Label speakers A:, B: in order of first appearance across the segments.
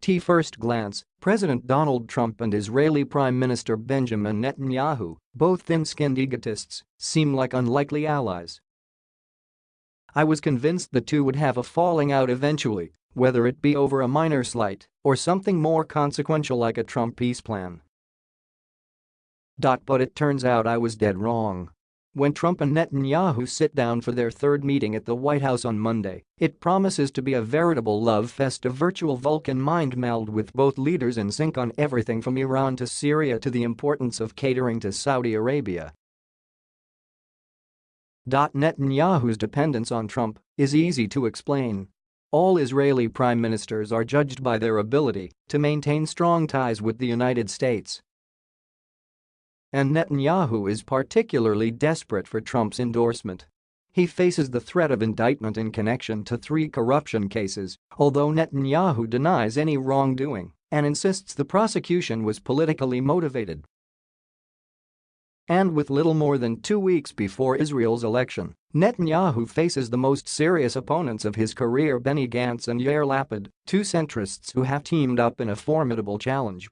A: T first glance, President Donald Trump and Israeli Prime Minister Benjamin Netanyahu, both thin-skinned egotists, seem like unlikely allies. I was convinced the two would have a falling out eventually, whether it be over a minor slight or something more consequential like a Trump peace plan. But it turns out I was dead wrong. When Trump and Netanyahu sit down for their third meeting at the White House on Monday, it promises to be a veritable love fest a virtual Vulcan mind meld with both leaders in sync on everything from Iran to Syria to the importance of catering to Saudi Arabia. Netanyahu's dependence on Trump is easy to explain. All Israeli prime ministers are judged by their ability to maintain strong ties with the United States and Netanyahu is particularly desperate for Trump's endorsement. He faces the threat of indictment in connection to three corruption cases, although Netanyahu denies any wrongdoing and insists the prosecution was politically motivated. And with little more than two weeks before Israel's election, Netanyahu faces the most serious opponents of his career Benny Gantz and Yair Lapid, two centrists who have teamed up in a formidable challenge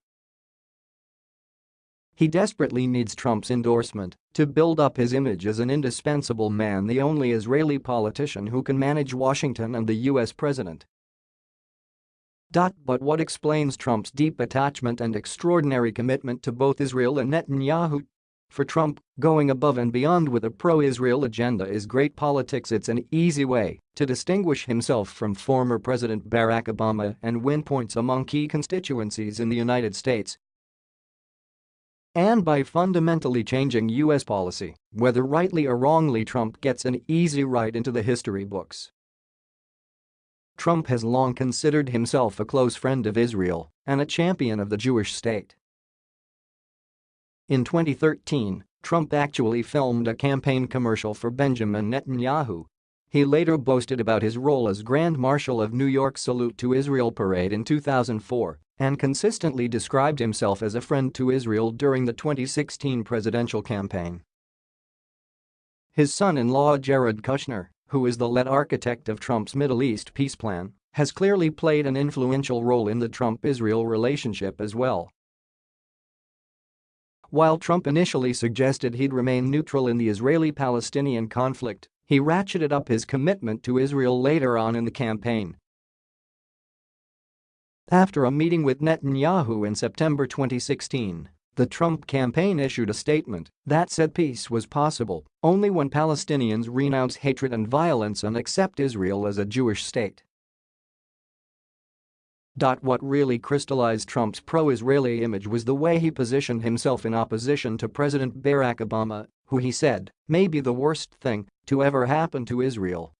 A: he desperately needs Trump's endorsement to build up his image as an indispensable man the only Israeli politician who can manage Washington and the US president. But what explains Trump's deep attachment and extraordinary commitment to both Israel and Netanyahu? For Trump, going above and beyond with a pro-Israel agenda is great politics it's an easy way to distinguish himself from former President Barack Obama and win points among key constituencies in the United States and by fundamentally changing U.S. policy, whether rightly or wrongly Trump gets an easy ride into the history books. Trump has long considered himself a close friend of Israel and a champion of the Jewish state. In 2013, Trump actually filmed a campaign commercial for Benjamin Netanyahu. He later boasted about his role as Grand Marshal of New York's Salute to Israel parade in 2004 and consistently described himself as a friend to Israel during the 2016 presidential campaign. His son-in-law Jared Kushner, who is the lead architect of Trump's Middle East peace plan, has clearly played an influential role in the Trump-Israel relationship as well. While Trump initially suggested he'd remain neutral in the Israeli-Palestinian conflict, he ratcheted up his commitment to Israel later on in the campaign after a meeting with Netanyahu in September 2016, the Trump campaign issued a statement that said peace was possible only when Palestinians renounce hatred and violence and accept Israel as a Jewish state. What really crystallized Trump's pro-Israeli image was the way he positioned himself in opposition to President Barack Obama, who he said may be the worst thing to ever happen to Israel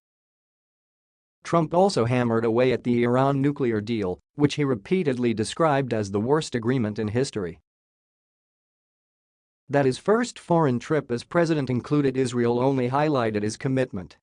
A: Trump also hammered away at the Iran nuclear deal, which he repeatedly described as the worst agreement in history. That his first foreign trip as president included Israel only highlighted his commitment